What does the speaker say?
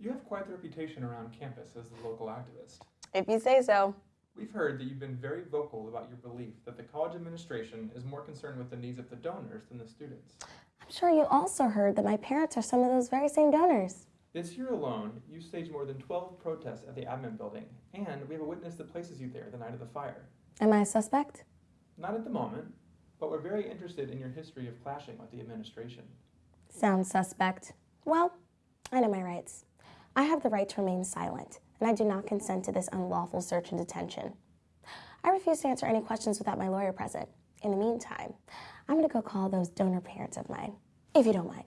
You have quite the reputation around campus as the local activist. If you say so. We've heard that you've been very vocal about your belief that the college administration is more concerned with the needs of the donors than the students. I'm sure you also heard that my parents are some of those very same donors. This year alone, you staged more than 12 protests at the admin building, and we have a witness that places you there the night of the fire. Am I a suspect? Not at the moment, but we're very interested in your history of clashing with the administration. Sounds suspect. Well, I know my rights. Have the right to remain silent, and I do not consent to this unlawful search and detention. I refuse to answer any questions without my lawyer present. In the meantime, I'm gonna go call those donor parents of mine, if you don't mind.